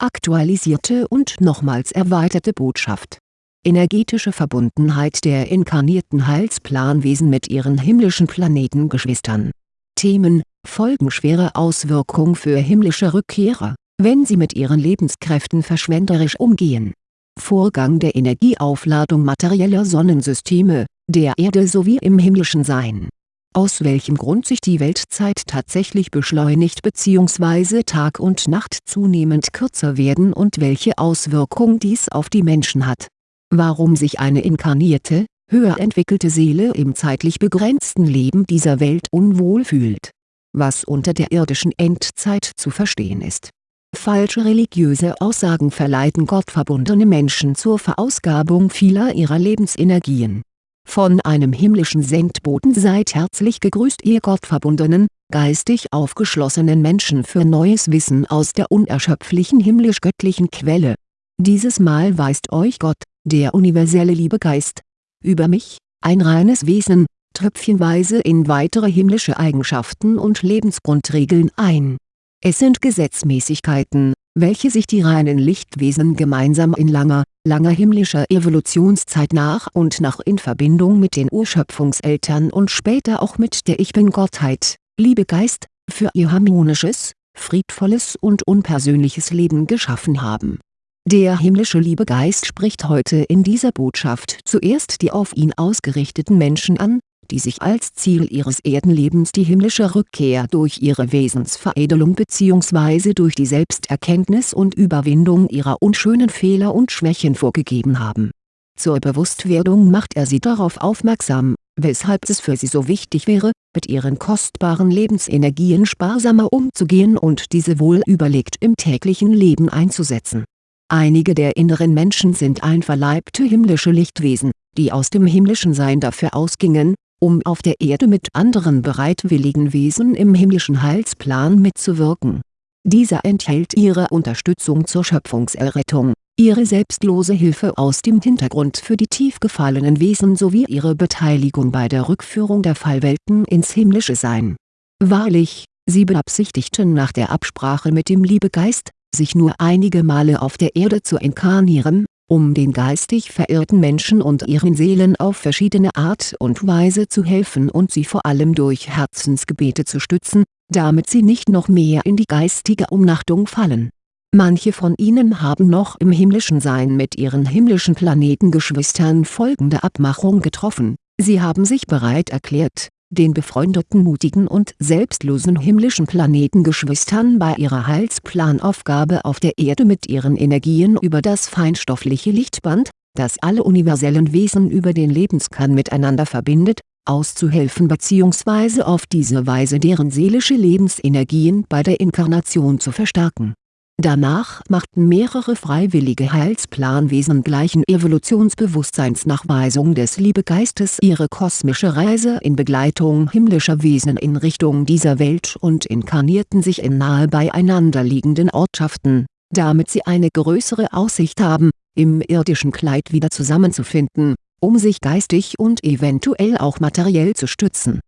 aktualisierte und nochmals erweiterte Botschaft. Energetische Verbundenheit der inkarnierten Heilsplanwesen mit ihren himmlischen Planetengeschwistern. Themen Folgenschwere Auswirkung für himmlische Rückkehrer, wenn sie mit ihren Lebenskräften verschwenderisch umgehen. Vorgang der Energieaufladung materieller Sonnensysteme, der Erde sowie im himmlischen Sein aus welchem Grund sich die Weltzeit tatsächlich beschleunigt bzw. Tag und Nacht zunehmend kürzer werden und welche Auswirkung dies auf die Menschen hat. Warum sich eine inkarnierte, höher entwickelte Seele im zeitlich begrenzten Leben dieser Welt unwohl fühlt. Was unter der irdischen Endzeit zu verstehen ist. Falsche religiöse Aussagen verleiten gottverbundene Menschen zur Verausgabung vieler ihrer Lebensenergien von einem himmlischen Sendboten seid herzlich gegrüßt ihr gottverbundenen, geistig aufgeschlossenen Menschen für neues Wissen aus der unerschöpflichen himmlisch-göttlichen Quelle. Dieses Mal weist euch Gott, der universelle Liebegeist, über mich, ein reines Wesen, tröpfchenweise in weitere himmlische Eigenschaften und Lebensgrundregeln ein. Es sind Gesetzmäßigkeiten, welche sich die reinen Lichtwesen gemeinsam in langer, langer himmlischer Evolutionszeit nach und nach in Verbindung mit den Urschöpfungseltern und später auch mit der Ich-Bin-Gottheit, Liebegeist, für ihr harmonisches, friedvolles und unpersönliches Leben geschaffen haben. Der himmlische Liebegeist spricht heute in dieser Botschaft zuerst die auf ihn ausgerichteten Menschen an, die sich als Ziel ihres Erdenlebens die himmlische Rückkehr durch ihre Wesensveredelung bzw. durch die Selbsterkenntnis und Überwindung ihrer unschönen Fehler und Schwächen vorgegeben haben. Zur Bewusstwerdung macht er sie darauf aufmerksam, weshalb es für sie so wichtig wäre, mit ihren kostbaren Lebensenergien sparsamer umzugehen und diese wohl überlegt im täglichen Leben einzusetzen. Einige der inneren Menschen sind einverleibte himmlische Lichtwesen, die aus dem himmlischen Sein dafür ausgingen, um auf der Erde mit anderen bereitwilligen Wesen im himmlischen Heilsplan mitzuwirken. Dieser enthält ihre Unterstützung zur Schöpfungserrettung, ihre selbstlose Hilfe aus dem Hintergrund für die tief gefallenen Wesen sowie ihre Beteiligung bei der Rückführung der Fallwelten ins himmlische Sein. Wahrlich, sie beabsichtigten nach der Absprache mit dem Liebegeist, sich nur einige Male auf der Erde zu inkarnieren, um den geistig verirrten Menschen und ihren Seelen auf verschiedene Art und Weise zu helfen und sie vor allem durch Herzensgebete zu stützen, damit sie nicht noch mehr in die geistige Umnachtung fallen. Manche von ihnen haben noch im himmlischen Sein mit ihren himmlischen Planetengeschwistern folgende Abmachung getroffen, sie haben sich bereit erklärt den befreundeten mutigen und selbstlosen himmlischen Planetengeschwistern bei ihrer Heilsplanaufgabe auf der Erde mit ihren Energien über das feinstoffliche Lichtband, das alle universellen Wesen über den Lebenskern miteinander verbindet, auszuhelfen bzw. auf diese Weise deren seelische Lebensenergien bei der Inkarnation zu verstärken Danach machten mehrere freiwillige Heilsplanwesen gleichen Evolutionsbewusstseinsnachweisung des Liebegeistes ihre kosmische Reise in Begleitung himmlischer Wesen in Richtung dieser Welt und inkarnierten sich in nahe beieinander liegenden Ortschaften, damit sie eine größere Aussicht haben, im irdischen Kleid wieder zusammenzufinden, um sich geistig und eventuell auch materiell zu stützen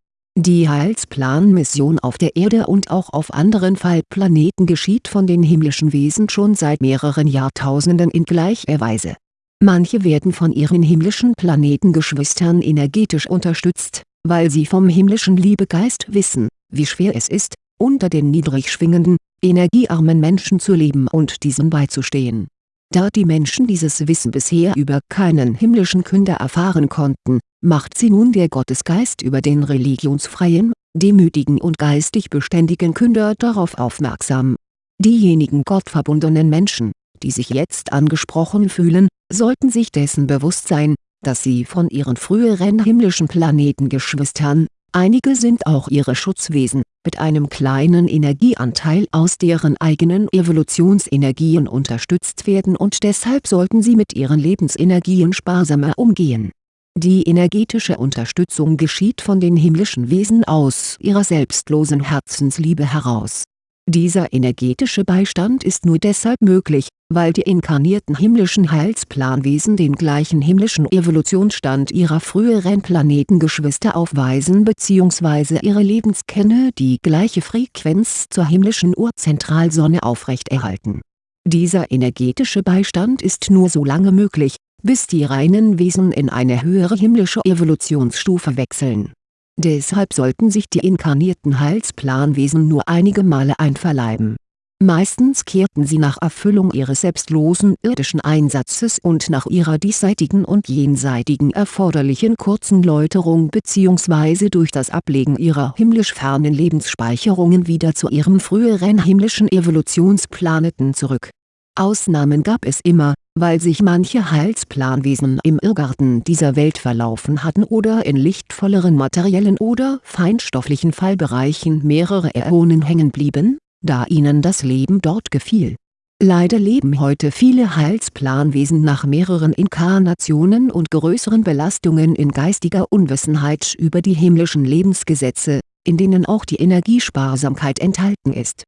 die Heilsplan-Mission auf der Erde und auch auf anderen Fallplaneten geschieht von den himmlischen Wesen schon seit mehreren Jahrtausenden in gleicher Weise. Manche werden von ihren himmlischen Planetengeschwistern energetisch unterstützt, weil sie vom himmlischen Liebegeist wissen, wie schwer es ist, unter den niedrig schwingenden, energiearmen Menschen zu leben und diesen beizustehen da die Menschen dieses Wissen bisher über keinen himmlischen Künder erfahren konnten, macht sie nun der Gottesgeist über den religionsfreien, demütigen und geistig beständigen Künder darauf aufmerksam. Diejenigen gottverbundenen Menschen, die sich jetzt angesprochen fühlen, sollten sich dessen bewusst sein, dass sie von ihren früheren himmlischen Planetengeschwistern, einige sind auch ihre Schutzwesen, mit einem kleinen Energieanteil aus deren eigenen Evolutionsenergien unterstützt werden und deshalb sollten sie mit ihren Lebensenergien sparsamer umgehen. Die energetische Unterstützung geschieht von den himmlischen Wesen aus ihrer selbstlosen Herzensliebe heraus dieser energetische Beistand ist nur deshalb möglich, weil die inkarnierten himmlischen Heilsplanwesen den gleichen himmlischen Evolutionsstand ihrer früheren Planetengeschwister aufweisen bzw. ihre Lebenskerne die gleiche Frequenz zur himmlischen Urzentralsonne aufrechterhalten Dieser energetische Beistand ist nur so lange möglich, bis die reinen Wesen in eine höhere himmlische Evolutionsstufe wechseln. Deshalb sollten sich die inkarnierten Heilsplanwesen nur einige Male einverleiben. Meistens kehrten sie nach Erfüllung ihres selbstlosen irdischen Einsatzes und nach ihrer diesseitigen und jenseitigen erforderlichen kurzen Läuterung bzw. durch das Ablegen ihrer himmlisch fernen Lebensspeicherungen wieder zu ihrem früheren himmlischen Evolutionsplaneten zurück. Ausnahmen gab es immer, weil sich manche Heilsplanwesen im Irrgarten dieser Welt verlaufen hatten oder in lichtvolleren materiellen oder feinstofflichen Fallbereichen mehrere Äonen hängen blieben, da ihnen das Leben dort gefiel. Leider leben heute viele Heilsplanwesen nach mehreren Inkarnationen und größeren Belastungen in geistiger Unwissenheit über die himmlischen Lebensgesetze, in denen auch die Energiesparsamkeit enthalten ist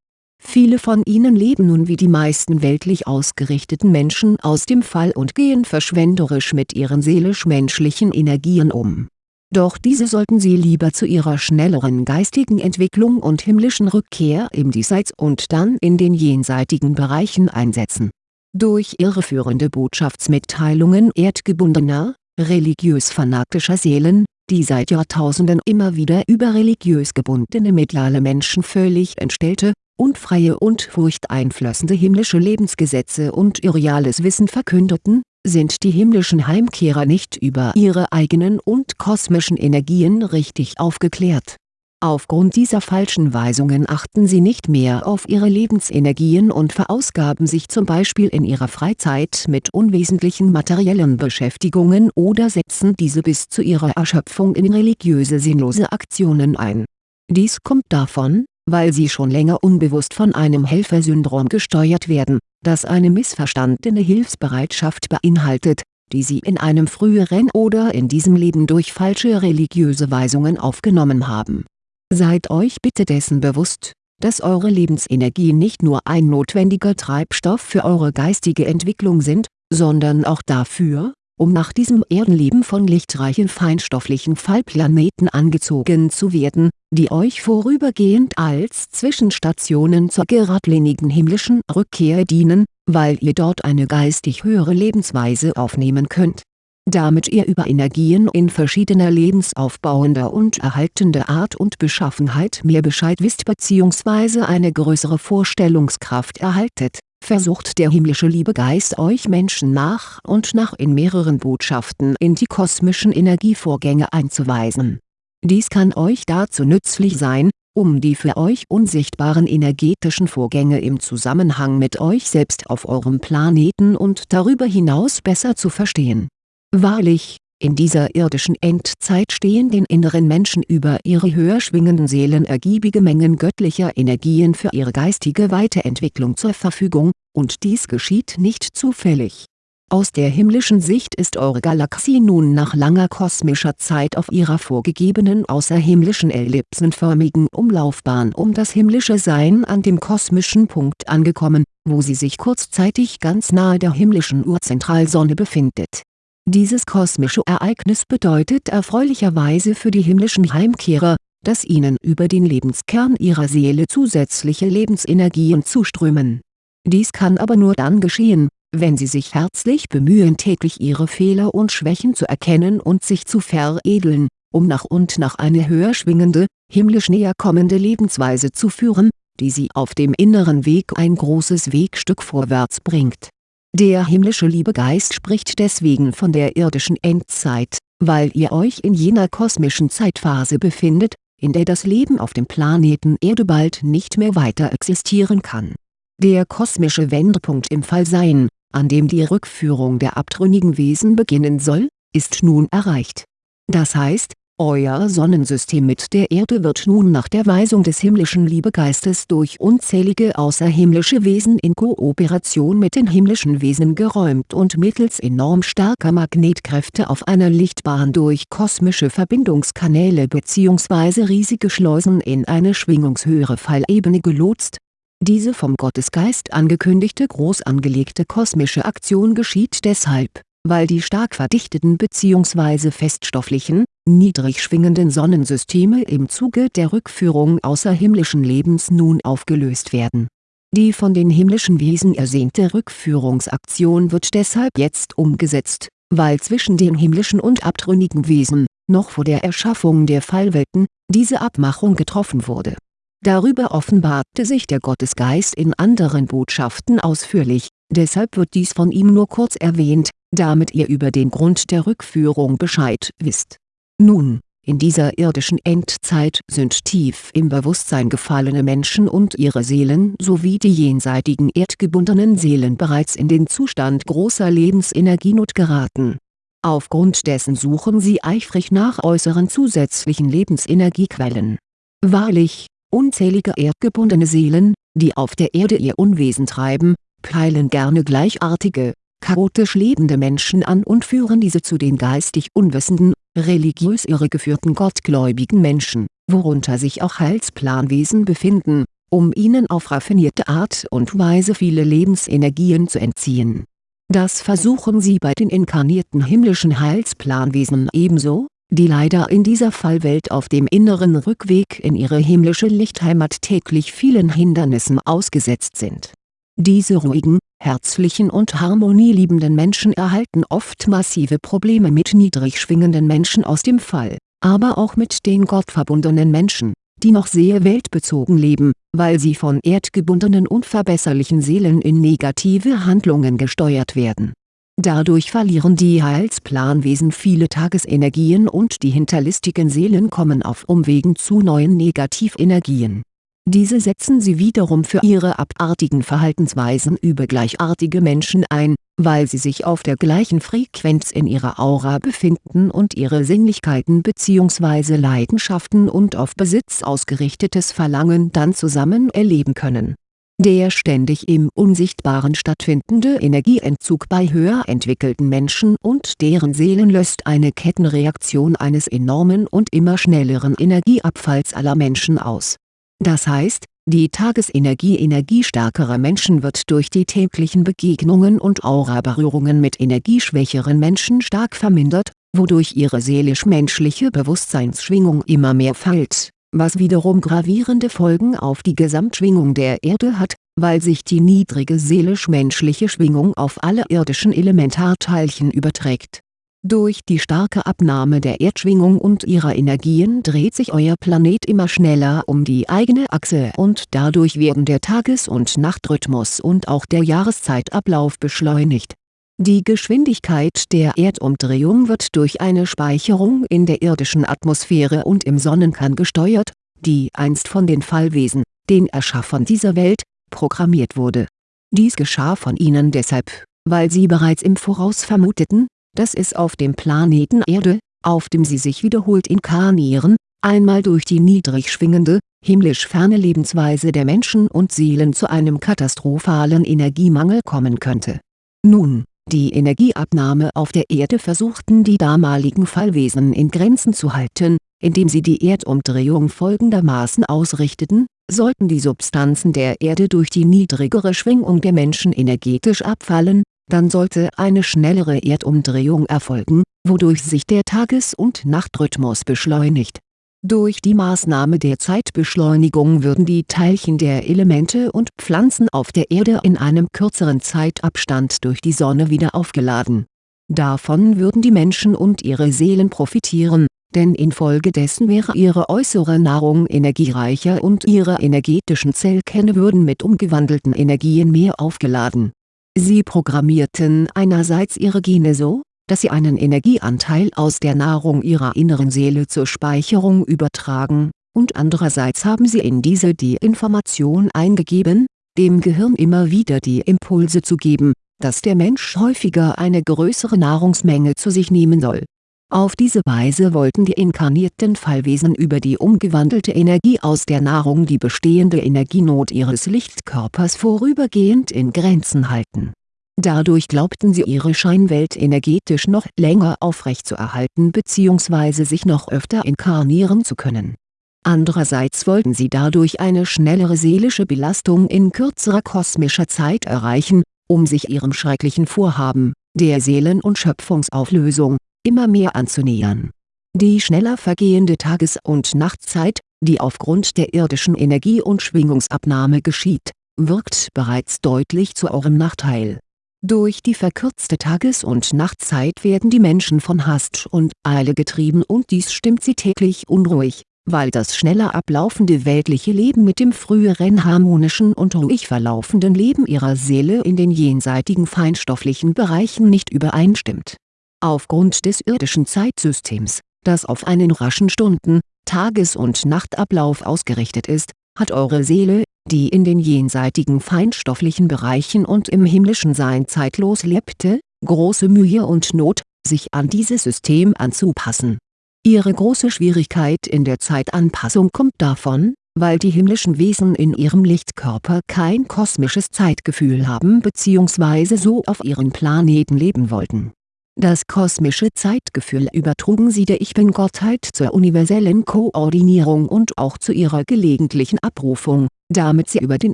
Viele von ihnen leben nun wie die meisten weltlich ausgerichteten Menschen aus dem Fall und gehen verschwenderisch mit ihren seelisch-menschlichen Energien um. Doch diese sollten sie lieber zu ihrer schnelleren geistigen Entwicklung und himmlischen Rückkehr im Diesseits und dann in den jenseitigen Bereichen einsetzen. Durch irreführende Botschaftsmitteilungen erdgebundener, religiös-fanatischer Seelen, die seit Jahrtausenden immer wieder über religiös gebundene mediale Menschen völlig entstellte, unfreie und furchteinflößende himmlische Lebensgesetze und irreales Wissen verkündeten, sind die himmlischen Heimkehrer nicht über ihre eigenen und kosmischen Energien richtig aufgeklärt. Aufgrund dieser falschen Weisungen achten sie nicht mehr auf ihre Lebensenergien und verausgaben sich zum Beispiel in ihrer Freizeit mit unwesentlichen materiellen Beschäftigungen oder setzen diese bis zu ihrer Erschöpfung in religiöse sinnlose Aktionen ein. Dies kommt davon, weil sie schon länger unbewusst von einem Helfersyndrom gesteuert werden, das eine missverstandene Hilfsbereitschaft beinhaltet, die sie in einem früheren oder in diesem Leben durch falsche religiöse Weisungen aufgenommen haben. Seid euch bitte dessen bewusst, dass eure Lebensenergien nicht nur ein notwendiger Treibstoff für eure geistige Entwicklung sind, sondern auch dafür, um nach diesem Erdenleben von lichtreichen feinstofflichen Fallplaneten angezogen zu werden, die euch vorübergehend als Zwischenstationen zur geradlinigen himmlischen Rückkehr dienen, weil ihr dort eine geistig höhere Lebensweise aufnehmen könnt. Damit ihr über Energien in verschiedener lebensaufbauender und erhaltender Art und Beschaffenheit mehr Bescheid wisst bzw. eine größere Vorstellungskraft erhaltet versucht der himmlische Liebegeist euch Menschen nach und nach in mehreren Botschaften in die kosmischen Energievorgänge einzuweisen. Dies kann euch dazu nützlich sein, um die für euch unsichtbaren energetischen Vorgänge im Zusammenhang mit euch selbst auf eurem Planeten und darüber hinaus besser zu verstehen. Wahrlich, in dieser irdischen Endzeit stehen den inneren Menschen über ihre höher schwingenden Seelen ergiebige Mengen göttlicher Energien für ihre geistige Weiterentwicklung zur Verfügung, und dies geschieht nicht zufällig. Aus der himmlischen Sicht ist eure Galaxie nun nach langer kosmischer Zeit auf ihrer vorgegebenen außerhimmlischen ellipsenförmigen Umlaufbahn um das himmlische Sein an dem kosmischen Punkt angekommen, wo sie sich kurzzeitig ganz nahe der himmlischen Urzentralsonne befindet dieses kosmische Ereignis bedeutet erfreulicherweise für die himmlischen Heimkehrer, dass ihnen über den Lebenskern ihrer Seele zusätzliche Lebensenergien zuströmen. Dies kann aber nur dann geschehen, wenn sie sich herzlich bemühen täglich ihre Fehler und Schwächen zu erkennen und sich zu veredeln, um nach und nach eine höher schwingende, himmlisch näher kommende Lebensweise zu führen, die sie auf dem inneren Weg ein großes Wegstück vorwärts bringt der himmlische Liebegeist spricht deswegen von der irdischen Endzeit, weil ihr euch in jener kosmischen Zeitphase befindet, in der das Leben auf dem Planeten Erde bald nicht mehr weiter existieren kann. Der kosmische Wendepunkt im Fallsein, an dem die Rückführung der abtrünnigen Wesen beginnen soll, ist nun erreicht. Das heißt, euer Sonnensystem mit der Erde wird nun nach der Weisung des himmlischen Liebegeistes durch unzählige außerhimmlische Wesen in Kooperation mit den himmlischen Wesen geräumt und mittels enorm starker Magnetkräfte auf einer Lichtbahn durch kosmische Verbindungskanäle bzw. riesige Schleusen in eine schwingungshöhere Fallebene gelotst. Diese vom Gottesgeist angekündigte groß angelegte kosmische Aktion geschieht deshalb weil die stark verdichteten bzw. feststofflichen, niedrig schwingenden Sonnensysteme im Zuge der Rückführung außerhimmlischen Lebens nun aufgelöst werden. Die von den himmlischen Wesen ersehnte Rückführungsaktion wird deshalb jetzt umgesetzt, weil zwischen den himmlischen und abtrünnigen Wesen, noch vor der Erschaffung der Fallwelten, diese Abmachung getroffen wurde. Darüber offenbarte sich der Gottesgeist in anderen Botschaften ausführlich, deshalb wird dies von ihm nur kurz erwähnt, damit ihr über den Grund der Rückführung Bescheid wisst. Nun, in dieser irdischen Endzeit sind tief im Bewusstsein gefallene Menschen und ihre Seelen sowie die jenseitigen erdgebundenen Seelen bereits in den Zustand großer Lebensenergienot geraten. Aufgrund dessen suchen sie eifrig nach äußeren zusätzlichen Lebensenergiequellen. Wahrlich, unzählige erdgebundene Seelen, die auf der Erde ihr Unwesen treiben, peilen gerne gleichartige, chaotisch lebende Menschen an und führen diese zu den geistig unwissenden religiös irregeführten gottgläubigen Menschen, worunter sich auch Heilsplanwesen befinden, um ihnen auf raffinierte Art und Weise viele Lebensenergien zu entziehen. Das versuchen sie bei den inkarnierten himmlischen Heilsplanwesen ebenso, die leider in dieser Fallwelt auf dem inneren Rückweg in ihre himmlische Lichtheimat täglich vielen Hindernissen ausgesetzt sind diese ruhigen, herzlichen und harmonieliebenden Menschen erhalten oft massive Probleme mit niedrig schwingenden Menschen aus dem Fall, aber auch mit den gottverbundenen Menschen, die noch sehr weltbezogen leben, weil sie von erdgebundenen unverbesserlichen Seelen in negative Handlungen gesteuert werden. Dadurch verlieren die Heilsplanwesen viele Tagesenergien und die hinterlistigen Seelen kommen auf Umwegen zu neuen Negativenergien diese setzen sie wiederum für ihre abartigen Verhaltensweisen über gleichartige Menschen ein, weil sie sich auf der gleichen Frequenz in ihrer Aura befinden und ihre Sinnlichkeiten bzw. Leidenschaften und auf Besitz ausgerichtetes Verlangen dann zusammen erleben können. Der ständig im Unsichtbaren stattfindende Energieentzug bei höher entwickelten Menschen und deren Seelen löst eine Kettenreaktion eines enormen und immer schnelleren Energieabfalls aller Menschen aus das heißt, die Tagesenergie energiestärkerer Menschen wird durch die täglichen Begegnungen und Auraberührungen mit energieschwächeren Menschen stark vermindert, wodurch ihre seelisch-menschliche Bewusstseinsschwingung immer mehr fällt, was wiederum gravierende Folgen auf die Gesamtschwingung der Erde hat, weil sich die niedrige seelisch-menschliche Schwingung auf alle irdischen Elementarteilchen überträgt durch die starke Abnahme der Erdschwingung und ihrer Energien dreht sich euer Planet immer schneller um die eigene Achse und dadurch werden der Tages- und Nachtrhythmus und auch der Jahreszeitablauf beschleunigt. Die Geschwindigkeit der Erdumdrehung wird durch eine Speicherung in der irdischen Atmosphäre und im Sonnenkern gesteuert, die einst von den Fallwesen, den Erschaffern dieser Welt, programmiert wurde. Dies geschah von ihnen deshalb, weil sie bereits im Voraus vermuteten, dass es auf dem Planeten Erde, auf dem sie sich wiederholt inkarnieren, einmal durch die niedrig schwingende, himmlisch ferne Lebensweise der Menschen und Seelen zu einem katastrophalen Energiemangel kommen könnte. Nun, die Energieabnahme auf der Erde versuchten die damaligen Fallwesen in Grenzen zu halten, indem sie die Erdumdrehung folgendermaßen ausrichteten, sollten die Substanzen der Erde durch die niedrigere Schwingung der Menschen energetisch abfallen, dann sollte eine schnellere Erdumdrehung erfolgen, wodurch sich der Tages- und Nachtrhythmus beschleunigt. Durch die Maßnahme der Zeitbeschleunigung würden die Teilchen der Elemente und Pflanzen auf der Erde in einem kürzeren Zeitabstand durch die Sonne wieder aufgeladen. Davon würden die Menschen und ihre Seelen profitieren, denn infolgedessen wäre ihre äußere Nahrung energiereicher und ihre energetischen Zellkerne würden mit umgewandelten Energien mehr aufgeladen Sie programmierten einerseits ihre Gene so, dass sie einen Energieanteil aus der Nahrung ihrer inneren Seele zur Speicherung übertragen, und andererseits haben sie in diese die Information eingegeben, dem Gehirn immer wieder die Impulse zu geben, dass der Mensch häufiger eine größere Nahrungsmenge zu sich nehmen soll auf diese Weise wollten die inkarnierten Fallwesen über die umgewandelte Energie aus der Nahrung die bestehende Energienot ihres Lichtkörpers vorübergehend in Grenzen halten. Dadurch glaubten sie ihre Scheinwelt energetisch noch länger aufrechtzuerhalten bzw. sich noch öfter inkarnieren zu können. Andererseits wollten sie dadurch eine schnellere seelische Belastung in kürzerer kosmischer Zeit erreichen, um sich ihrem schrecklichen Vorhaben, der Seelen- und Schöpfungsauflösung, immer mehr anzunähern. Die schneller vergehende Tages- und Nachtzeit, die aufgrund der irdischen Energie- und Schwingungsabnahme geschieht, wirkt bereits deutlich zu eurem Nachteil. Durch die verkürzte Tages- und Nachtzeit werden die Menschen von Hast und Eile getrieben und dies stimmt sie täglich unruhig, weil das schneller ablaufende weltliche Leben mit dem früheren harmonischen und ruhig verlaufenden Leben ihrer Seele in den jenseitigen feinstofflichen Bereichen nicht übereinstimmt. Aufgrund des irdischen Zeitsystems, das auf einen raschen Stunden-, Tages- und Nachtablauf ausgerichtet ist, hat eure Seele, die in den jenseitigen feinstofflichen Bereichen und im himmlischen Sein zeitlos lebte, große Mühe und Not, sich an dieses System anzupassen Ihre große Schwierigkeit in der Zeitanpassung kommt davon, weil die himmlischen Wesen in ihrem Lichtkörper kein kosmisches Zeitgefühl haben bzw. so auf ihren Planeten leben wollten. Das kosmische Zeitgefühl übertrugen sie der Ich Bin-Gottheit zur universellen Koordinierung und auch zu ihrer gelegentlichen Abrufung, damit sie über den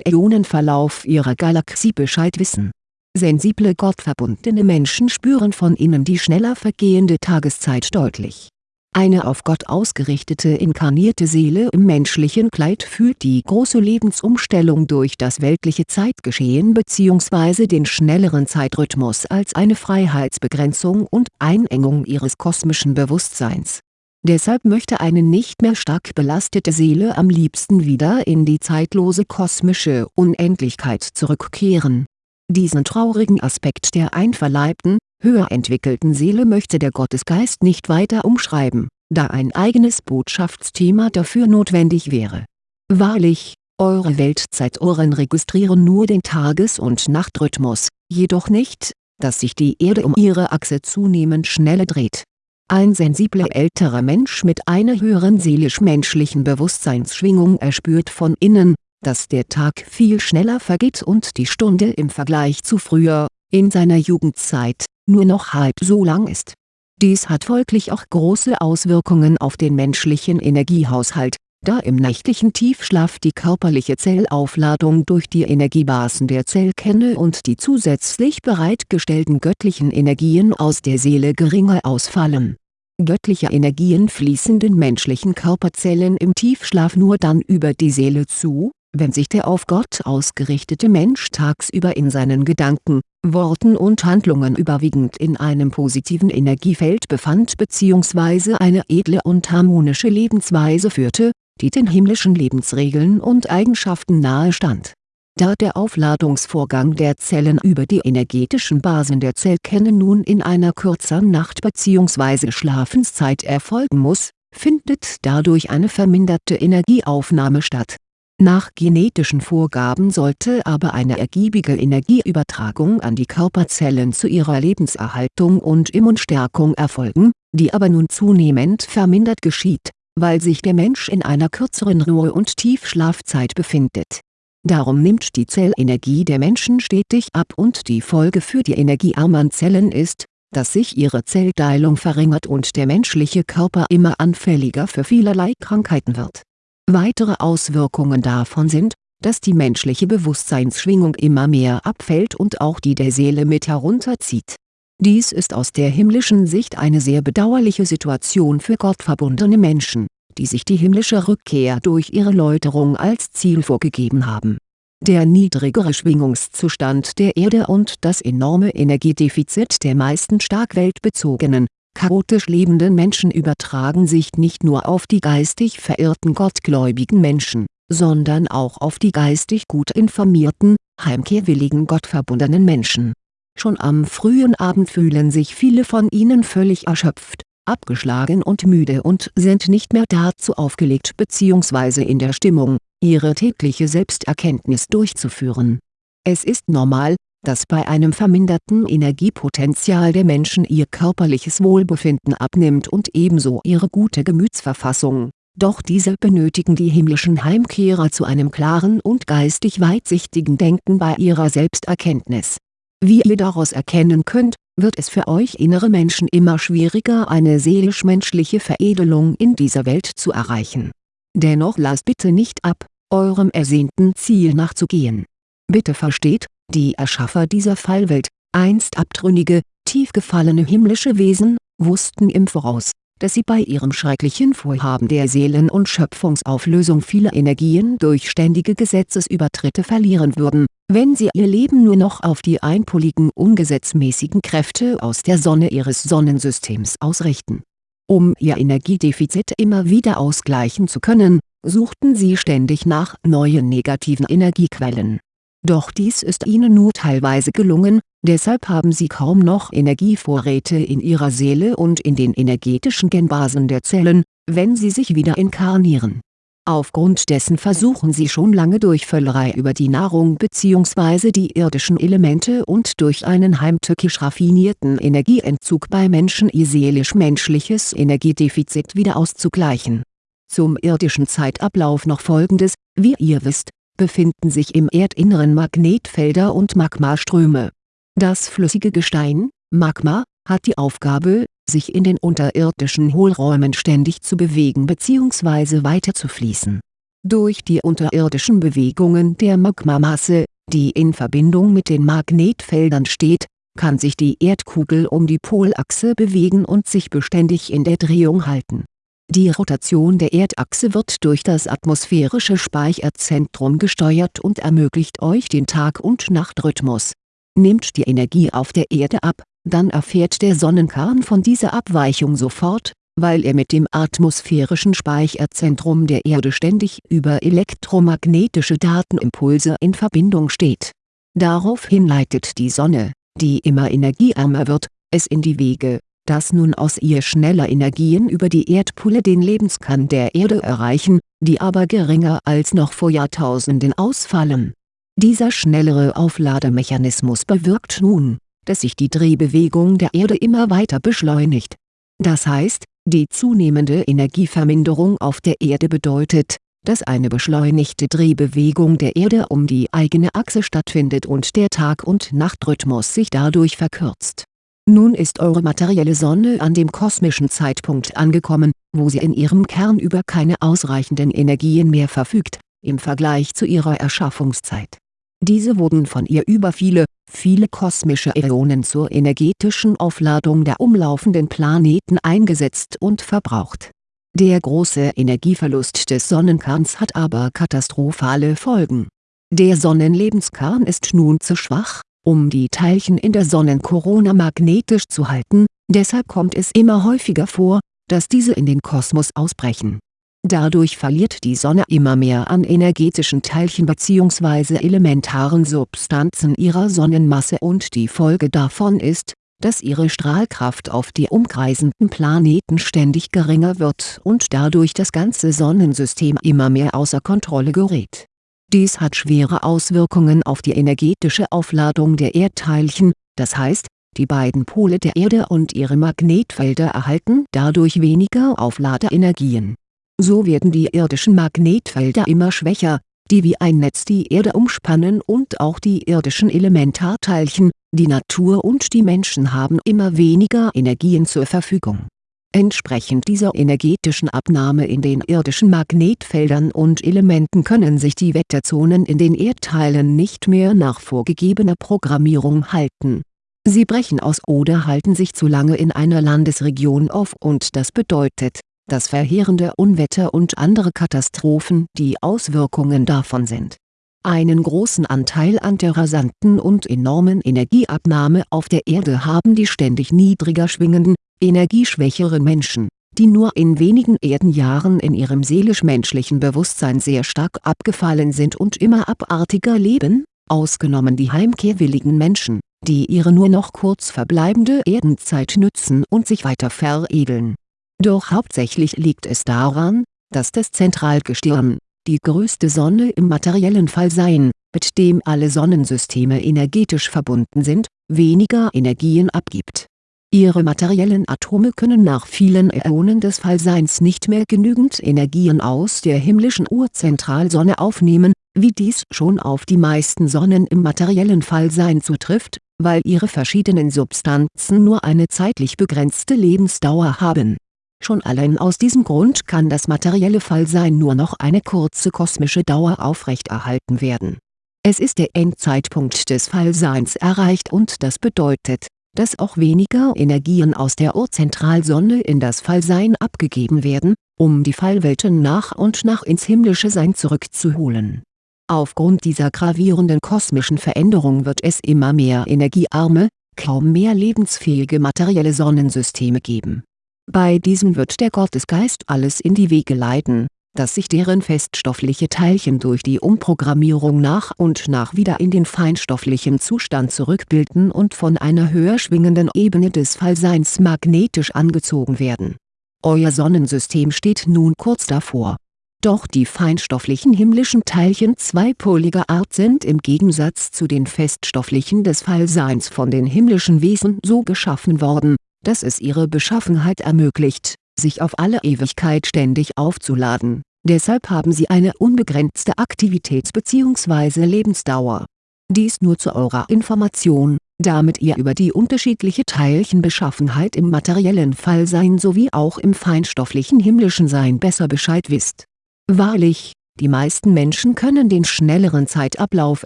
Äonenverlauf ihrer Galaxie Bescheid wissen. Sensible gottverbundene Menschen spüren von innen die schneller vergehende Tageszeit deutlich eine auf Gott ausgerichtete inkarnierte Seele im menschlichen Kleid fühlt die große Lebensumstellung durch das weltliche Zeitgeschehen bzw. den schnelleren Zeitrhythmus als eine Freiheitsbegrenzung und Einengung ihres kosmischen Bewusstseins. Deshalb möchte eine nicht mehr stark belastete Seele am liebsten wieder in die zeitlose kosmische Unendlichkeit zurückkehren. Diesen traurigen Aspekt der einverleibten, höher entwickelten Seele möchte der Gottesgeist nicht weiter umschreiben, da ein eigenes Botschaftsthema dafür notwendig wäre. Wahrlich, eure Weltzeitohren registrieren nur den Tages- und Nachtrhythmus, jedoch nicht, dass sich die Erde um ihre Achse zunehmend schneller dreht. Ein sensibler älterer Mensch mit einer höheren seelisch-menschlichen Bewusstseinsschwingung erspürt von innen, dass der Tag viel schneller vergeht und die Stunde im Vergleich zu früher, in seiner Jugendzeit, nur noch halb so lang ist. Dies hat folglich auch große Auswirkungen auf den menschlichen Energiehaushalt, da im nächtlichen Tiefschlaf die körperliche Zellaufladung durch die Energiebasen der Zellkerne und die zusätzlich bereitgestellten göttlichen Energien aus der Seele geringer ausfallen. Göttliche Energien fließen den menschlichen Körperzellen im Tiefschlaf nur dann über die Seele zu, wenn sich der auf Gott ausgerichtete Mensch tagsüber in seinen Gedanken, Worten und Handlungen überwiegend in einem positiven Energiefeld befand bzw. eine edle und harmonische Lebensweise führte, die den himmlischen Lebensregeln und Eigenschaften nahe stand. Da der Aufladungsvorgang der Zellen über die energetischen Basen der Zellkerne nun in einer kürzeren Nacht bzw. Schlafenszeit erfolgen muss, findet dadurch eine verminderte Energieaufnahme statt nach genetischen Vorgaben sollte aber eine ergiebige Energieübertragung an die Körperzellen zu ihrer Lebenserhaltung und Immunstärkung erfolgen, die aber nun zunehmend vermindert geschieht, weil sich der Mensch in einer kürzeren Ruhe- und Tiefschlafzeit befindet. Darum nimmt die Zellenergie der Menschen stetig ab und die Folge für die energiearmen Zellen ist, dass sich ihre Zellteilung verringert und der menschliche Körper immer anfälliger für vielerlei Krankheiten wird Weitere Auswirkungen davon sind, dass die menschliche Bewusstseinsschwingung immer mehr abfällt und auch die der Seele mit herunterzieht. Dies ist aus der himmlischen Sicht eine sehr bedauerliche Situation für gottverbundene Menschen, die sich die himmlische Rückkehr durch ihre Läuterung als Ziel vorgegeben haben. Der niedrigere Schwingungszustand der Erde und das enorme Energiedefizit der meisten stark weltbezogenen, chaotisch lebenden Menschen übertragen sich nicht nur auf die geistig verirrten gottgläubigen Menschen, sondern auch auf die geistig gut informierten, heimkehrwilligen gottverbundenen Menschen. Schon am frühen Abend fühlen sich viele von ihnen völlig erschöpft, abgeschlagen und müde und sind nicht mehr dazu aufgelegt bzw. in der Stimmung, ihre tägliche Selbsterkenntnis durchzuführen. Es ist normal, dass bei einem verminderten Energiepotenzial der Menschen ihr körperliches Wohlbefinden abnimmt und ebenso ihre gute Gemütsverfassung, doch diese benötigen die himmlischen Heimkehrer zu einem klaren und geistig weitsichtigen Denken bei ihrer Selbsterkenntnis. Wie ihr daraus erkennen könnt, wird es für euch innere Menschen immer schwieriger eine seelisch-menschliche Veredelung in dieser Welt zu erreichen. Dennoch lasst bitte nicht ab, eurem ersehnten Ziel nachzugehen. Bitte versteht, die Erschaffer dieser Fallwelt, einst abtrünnige, tief gefallene himmlische Wesen, wussten im Voraus, dass sie bei ihrem schrecklichen Vorhaben der Seelen- und Schöpfungsauflösung viele Energien durch ständige Gesetzesübertritte verlieren würden, wenn sie ihr Leben nur noch auf die einpoligen ungesetzmäßigen Kräfte aus der Sonne ihres Sonnensystems ausrichten. Um ihr Energiedefizit immer wieder ausgleichen zu können, suchten sie ständig nach neuen negativen Energiequellen. Doch dies ist ihnen nur teilweise gelungen, deshalb haben sie kaum noch Energievorräte in ihrer Seele und in den energetischen Genbasen der Zellen, wenn sie sich wieder inkarnieren. Aufgrund dessen versuchen sie schon lange durch Völlerei über die Nahrung bzw. die irdischen Elemente und durch einen heimtückisch raffinierten Energieentzug bei Menschen ihr seelisch-menschliches Energiedefizit wieder auszugleichen. Zum irdischen Zeitablauf noch folgendes, wie ihr wisst, befinden sich im Erdinneren Magnetfelder und Magmaströme. Das flüssige Gestein, Magma, hat die Aufgabe, sich in den unterirdischen Hohlräumen ständig zu bewegen bzw. weiterzufließen. Durch die unterirdischen Bewegungen der Magmamasse, die in Verbindung mit den Magnetfeldern steht, kann sich die Erdkugel um die Polachse bewegen und sich beständig in der Drehung halten die Rotation der Erdachse wird durch das atmosphärische Speicherzentrum gesteuert und ermöglicht euch den Tag- und Nachtrhythmus. Nimmt die Energie auf der Erde ab, dann erfährt der Sonnenkern von dieser Abweichung sofort, weil er mit dem atmosphärischen Speicherzentrum der Erde ständig über elektromagnetische Datenimpulse in Verbindung steht. Daraufhin leitet die Sonne, die immer energieärmer wird, es in die Wege dass nun aus ihr schneller Energien über die Erdpulle den Lebenskern der Erde erreichen, die aber geringer als noch vor Jahrtausenden ausfallen. Dieser schnellere Auflademechanismus bewirkt nun, dass sich die Drehbewegung der Erde immer weiter beschleunigt. Das heißt, die zunehmende Energieverminderung auf der Erde bedeutet, dass eine beschleunigte Drehbewegung der Erde um die eigene Achse stattfindet und der Tag- und Nachtrhythmus sich dadurch verkürzt nun ist eure materielle Sonne an dem kosmischen Zeitpunkt angekommen, wo sie in ihrem Kern über keine ausreichenden Energien mehr verfügt, im Vergleich zu ihrer Erschaffungszeit. Diese wurden von ihr über viele, viele kosmische Äonen zur energetischen Aufladung der umlaufenden Planeten eingesetzt und verbraucht. Der große Energieverlust des Sonnenkerns hat aber katastrophale Folgen. Der Sonnenlebenskern ist nun zu schwach, um die Teilchen in der Sonnenkorona magnetisch zu halten, deshalb kommt es immer häufiger vor, dass diese in den Kosmos ausbrechen. Dadurch verliert die Sonne immer mehr an energetischen Teilchen bzw. elementaren Substanzen ihrer Sonnenmasse und die Folge davon ist, dass ihre Strahlkraft auf die umkreisenden Planeten ständig geringer wird und dadurch das ganze Sonnensystem immer mehr außer Kontrolle gerät dies hat schwere Auswirkungen auf die energetische Aufladung der Erdteilchen, das heißt, die beiden Pole der Erde und ihre Magnetfelder erhalten dadurch weniger Aufladeenergien. So werden die irdischen Magnetfelder immer schwächer, die wie ein Netz die Erde umspannen und auch die irdischen Elementarteilchen, die Natur und die Menschen haben immer weniger Energien zur Verfügung Entsprechend dieser energetischen Abnahme in den irdischen Magnetfeldern und Elementen können sich die Wetterzonen in den Erdteilen nicht mehr nach vorgegebener Programmierung halten. Sie brechen aus oder halten sich zu lange in einer Landesregion auf und das bedeutet, dass verheerende Unwetter und andere Katastrophen die Auswirkungen davon sind. Einen großen Anteil an der rasanten und enormen Energieabnahme auf der Erde haben die ständig niedriger schwingenden, energieschwächere Menschen, die nur in wenigen Erdenjahren in ihrem seelisch-menschlichen Bewusstsein sehr stark abgefallen sind und immer abartiger leben, ausgenommen die heimkehrwilligen Menschen, die ihre nur noch kurz verbleibende Erdenzeit nützen und sich weiter veredeln. Doch hauptsächlich liegt es daran, dass das Zentralgestirn, die größte Sonne im materiellen Fallsein, mit dem alle Sonnensysteme energetisch verbunden sind, weniger Energien abgibt Ihre materiellen Atome können nach vielen Äonen des Fallseins nicht mehr genügend Energien aus der himmlischen Urzentralsonne aufnehmen, wie dies schon auf die meisten Sonnen im materiellen Fallsein zutrifft, weil ihre verschiedenen Substanzen nur eine zeitlich begrenzte Lebensdauer haben. Schon allein aus diesem Grund kann das materielle Fallsein nur noch eine kurze kosmische Dauer aufrechterhalten werden. Es ist der Endzeitpunkt des Fallseins erreicht und das bedeutet dass auch weniger Energien aus der Urzentralsonne in das Fallsein abgegeben werden, um die Fallwelten nach und nach ins himmlische Sein zurückzuholen. Aufgrund dieser gravierenden kosmischen Veränderung wird es immer mehr energiearme, kaum mehr lebensfähige materielle Sonnensysteme geben. Bei diesen wird der Gottesgeist alles in die Wege leiten, dass sich deren feststoffliche Teilchen durch die Umprogrammierung nach und nach wieder in den feinstofflichen Zustand zurückbilden und von einer höher schwingenden Ebene des Fallseins magnetisch angezogen werden. Euer Sonnensystem steht nun kurz davor. Doch die feinstofflichen himmlischen Teilchen zweipoliger Art sind im Gegensatz zu den feststofflichen des Fallseins von den himmlischen Wesen so geschaffen worden, dass es ihre Beschaffenheit ermöglicht sich auf alle Ewigkeit ständig aufzuladen, deshalb haben sie eine unbegrenzte Aktivitäts- bzw. Lebensdauer. Dies nur zu eurer Information, damit ihr über die unterschiedliche Teilchenbeschaffenheit im materiellen Fallsein sowie auch im feinstofflichen himmlischen Sein besser Bescheid wisst. Wahrlich, die meisten Menschen können den schnelleren Zeitablauf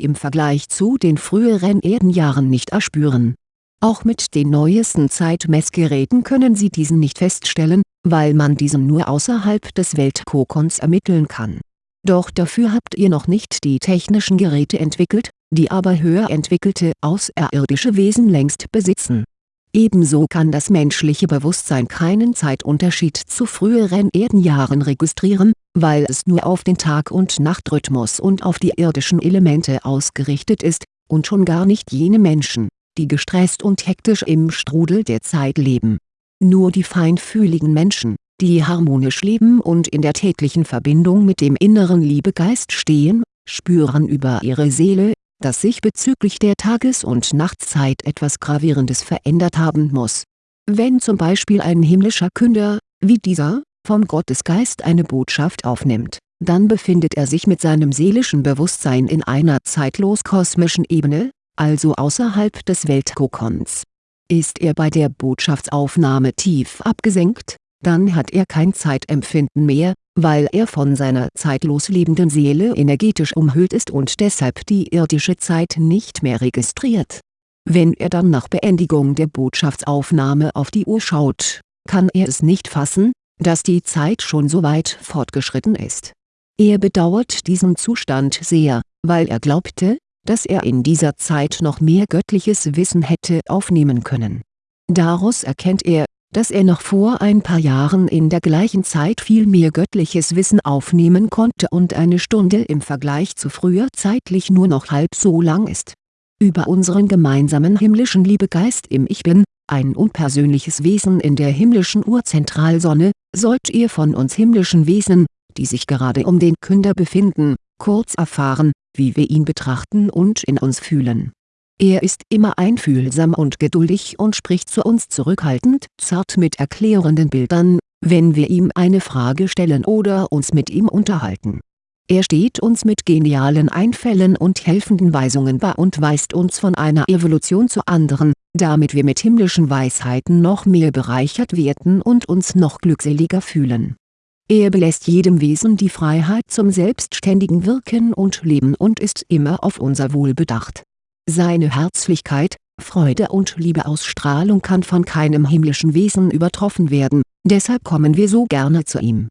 im Vergleich zu den früheren Erdenjahren nicht erspüren. Auch mit den neuesten Zeitmessgeräten können Sie diesen nicht feststellen, weil man diesen nur außerhalb des Weltkokons ermitteln kann. Doch dafür habt ihr noch nicht die technischen Geräte entwickelt, die aber höher entwickelte außerirdische Wesen längst besitzen. Ebenso kann das menschliche Bewusstsein keinen Zeitunterschied zu früheren Erdenjahren registrieren, weil es nur auf den Tag- und Nachtrhythmus und auf die irdischen Elemente ausgerichtet ist, und schon gar nicht jene Menschen, die gestresst und hektisch im Strudel der Zeit leben nur die feinfühligen Menschen, die harmonisch leben und in der täglichen Verbindung mit dem inneren Liebegeist stehen, spüren über ihre Seele, dass sich bezüglich der Tages- und Nachtzeit etwas Gravierendes verändert haben muss. Wenn zum Beispiel ein himmlischer Künder, wie dieser, vom Gottesgeist eine Botschaft aufnimmt, dann befindet er sich mit seinem seelischen Bewusstsein in einer zeitlos-kosmischen Ebene, also außerhalb des Weltkokons ist er bei der Botschaftsaufnahme tief abgesenkt, dann hat er kein Zeitempfinden mehr, weil er von seiner zeitlos lebenden Seele energetisch umhüllt ist und deshalb die irdische Zeit nicht mehr registriert. Wenn er dann nach Beendigung der Botschaftsaufnahme auf die Uhr schaut, kann er es nicht fassen, dass die Zeit schon so weit fortgeschritten ist. Er bedauert diesen Zustand sehr, weil er glaubte, dass er in dieser Zeit noch mehr göttliches Wissen hätte aufnehmen können. Daraus erkennt er, dass er noch vor ein paar Jahren in der gleichen Zeit viel mehr göttliches Wissen aufnehmen konnte und eine Stunde im Vergleich zu früher zeitlich nur noch halb so lang ist. Über unseren gemeinsamen himmlischen Liebegeist im Ich Bin, ein unpersönliches Wesen in der himmlischen Urzentralsonne, sollt ihr von uns himmlischen Wesen, die sich gerade um den Künder befinden, kurz erfahren, wie wir ihn betrachten und in uns fühlen. Er ist immer einfühlsam und geduldig und spricht zu uns zurückhaltend zart mit erklärenden Bildern, wenn wir ihm eine Frage stellen oder uns mit ihm unterhalten. Er steht uns mit genialen Einfällen und helfenden Weisungen bei und weist uns von einer Evolution zur anderen, damit wir mit himmlischen Weisheiten noch mehr bereichert werden und uns noch glückseliger fühlen er belässt jedem Wesen die Freiheit zum selbstständigen Wirken und Leben und ist immer auf unser Wohl bedacht. Seine Herzlichkeit, Freude und Liebeausstrahlung kann von keinem himmlischen Wesen übertroffen werden, deshalb kommen wir so gerne zu ihm.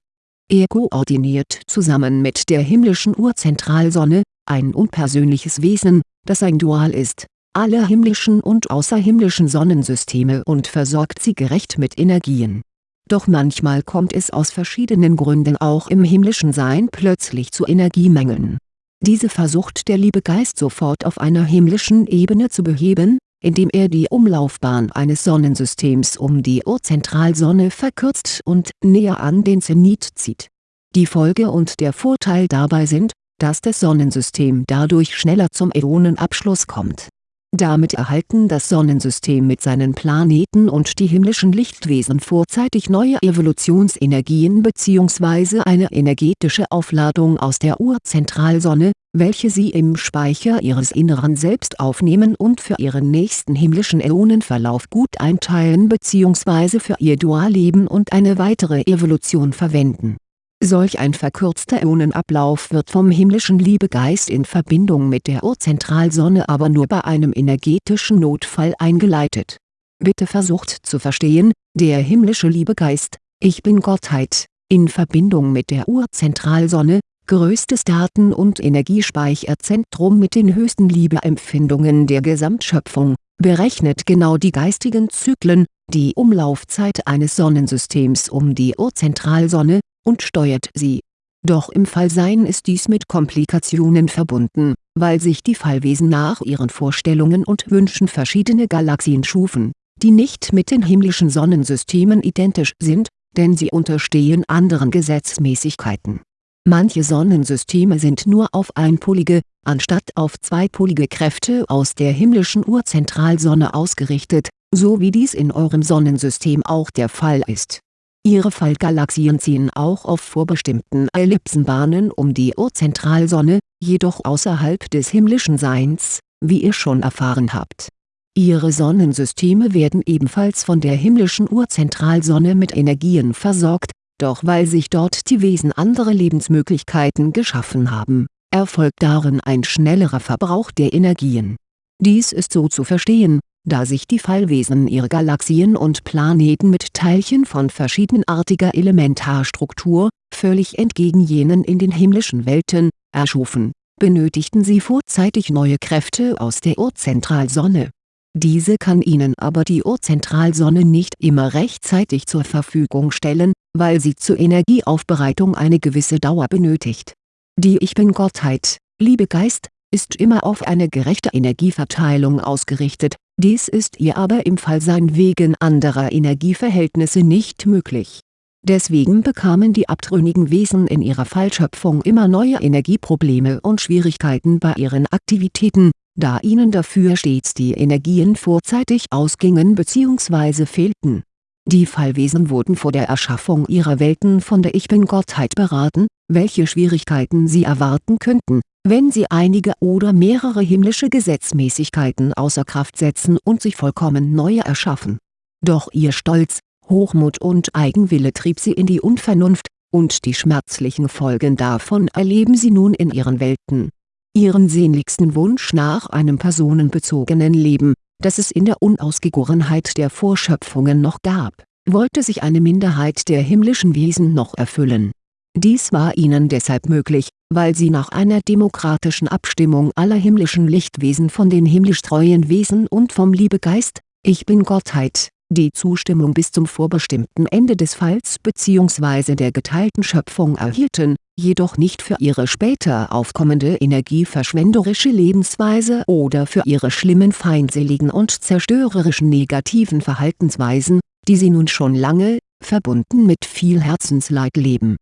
Er koordiniert zusammen mit der himmlischen Urzentralsonne, ein unpersönliches Wesen, das ein Dual ist, alle himmlischen und außerhimmlischen Sonnensysteme und versorgt sie gerecht mit Energien doch manchmal kommt es aus verschiedenen Gründen auch im himmlischen Sein plötzlich zu Energiemängeln. Diese versucht der Liebegeist sofort auf einer himmlischen Ebene zu beheben, indem er die Umlaufbahn eines Sonnensystems um die Urzentralsonne verkürzt und näher an den Zenit zieht. Die Folge und der Vorteil dabei sind, dass das Sonnensystem dadurch schneller zum Äonenabschluss kommt damit erhalten das Sonnensystem mit seinen Planeten und die himmlischen Lichtwesen vorzeitig neue Evolutionsenergien bzw. eine energetische Aufladung aus der Urzentralsonne, welche sie im Speicher ihres inneren Selbst aufnehmen und für ihren nächsten himmlischen Äonenverlauf gut einteilen bzw. für ihr Dualleben und eine weitere Evolution verwenden Solch ein verkürzter Äonenablauf wird vom himmlischen Liebegeist in Verbindung mit der Urzentralsonne aber nur bei einem energetischen Notfall eingeleitet. Bitte versucht zu verstehen, der himmlische Liebegeist, Ich Bin-Gottheit, in Verbindung mit der Urzentralsonne, größtes Daten- und Energiespeicherzentrum mit den höchsten Liebeempfindungen der Gesamtschöpfung, berechnet genau die geistigen Zyklen, die Umlaufzeit eines Sonnensystems um die Urzentralsonne, und steuert sie. Doch im Fallsein ist dies mit Komplikationen verbunden, weil sich die Fallwesen nach ihren Vorstellungen und Wünschen verschiedene Galaxien schufen, die nicht mit den himmlischen Sonnensystemen identisch sind, denn sie unterstehen anderen Gesetzmäßigkeiten. Manche Sonnensysteme sind nur auf einpolige, anstatt auf zweipolige Kräfte aus der himmlischen Urzentralsonne ausgerichtet, so wie dies in eurem Sonnensystem auch der Fall ist. Ihre Fallgalaxien ziehen auch auf vorbestimmten Ellipsenbahnen um die Urzentralsonne, jedoch außerhalb des himmlischen Seins, wie ihr schon erfahren habt. Ihre Sonnensysteme werden ebenfalls von der himmlischen Urzentralsonne mit Energien versorgt, doch weil sich dort die Wesen andere Lebensmöglichkeiten geschaffen haben, erfolgt darin ein schnellerer Verbrauch der Energien. Dies ist so zu verstehen, da sich die Fallwesen ihre Galaxien und Planeten mit Teilchen von verschiedenartiger Elementarstruktur, völlig entgegen jenen in den himmlischen Welten, erschufen, benötigten sie vorzeitig neue Kräfte aus der Urzentralsonne. Diese kann ihnen aber die Urzentralsonne nicht immer rechtzeitig zur Verfügung stellen, weil sie zur Energieaufbereitung eine gewisse Dauer benötigt. Die Ich Bin-Gottheit, Liebegeist, ist immer auf eine gerechte Energieverteilung ausgerichtet, dies ist ihr aber im Fallsein wegen anderer Energieverhältnisse nicht möglich. Deswegen bekamen die abtrünnigen Wesen in ihrer Fallschöpfung immer neue Energieprobleme und Schwierigkeiten bei ihren Aktivitäten, da ihnen dafür stets die Energien vorzeitig ausgingen bzw. fehlten. Die Fallwesen wurden vor der Erschaffung ihrer Welten von der Ich Bin-Gottheit beraten, welche Schwierigkeiten sie erwarten könnten, wenn sie einige oder mehrere himmlische Gesetzmäßigkeiten außer Kraft setzen und sich vollkommen neue erschaffen. Doch ihr Stolz, Hochmut und Eigenwille trieb sie in die Unvernunft, und die schmerzlichen Folgen davon erleben sie nun in ihren Welten. Ihren sehnlichsten Wunsch nach einem personenbezogenen Leben, das es in der Unausgegorenheit der Vorschöpfungen noch gab, wollte sich eine Minderheit der himmlischen Wesen noch erfüllen dies war ihnen deshalb möglich, weil sie nach einer demokratischen Abstimmung aller himmlischen Lichtwesen von den himmlisch treuen Wesen und vom Liebegeist, Ich Bin-Gottheit, die Zustimmung bis zum vorbestimmten Ende des Falls bzw. der geteilten Schöpfung erhielten, jedoch nicht für ihre später aufkommende energieverschwenderische Lebensweise oder für ihre schlimmen feindseligen und zerstörerischen negativen Verhaltensweisen, die sie nun schon lange, verbunden mit viel Herzensleid leben